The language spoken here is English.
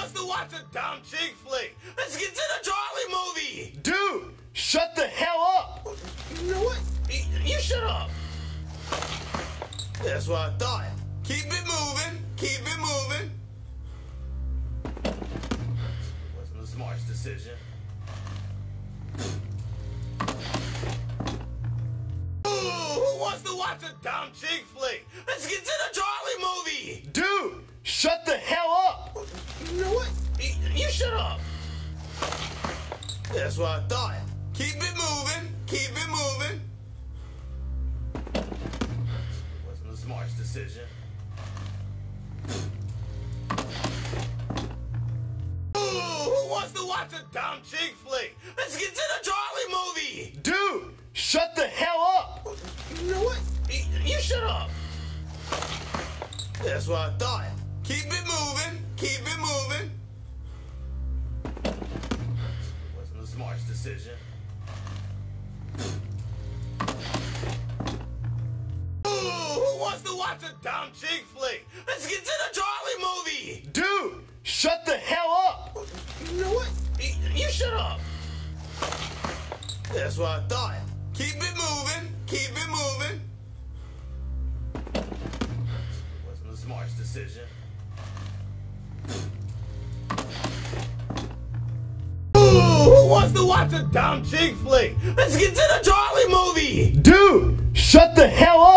wants to watch a dumb chick flick? Let's get to the Charlie movie. Dude, shut the hell up! You know what? You, shut up. That's what I thought. Keep it moving. Keep it moving. It wasn't the smartest decision. Who wants to watch a dumb chick flick? Let's get to the Charlie movie. Dude, shut the hell That's what I thought. Keep it moving. Keep it moving. Wasn't the smartest decision. Ooh, who wants to watch a dumb chick flick? Let's get to the Charlie movie. Dude, shut the hell up! You know what? You, you shut up. That's what I thought. Keep it moving. Keep it moving. Decision. Ooh, who wants to watch a dumb chick flick? Let's get to the Charlie movie. Dude, shut the hell up! You know what? You, you shut up. That's what I thought. Keep it moving. Keep it moving. It Wasn't the smartest decision. Wants to watch a dumb chick flick? Let's get to the Charlie movie. Dude, shut the hell up!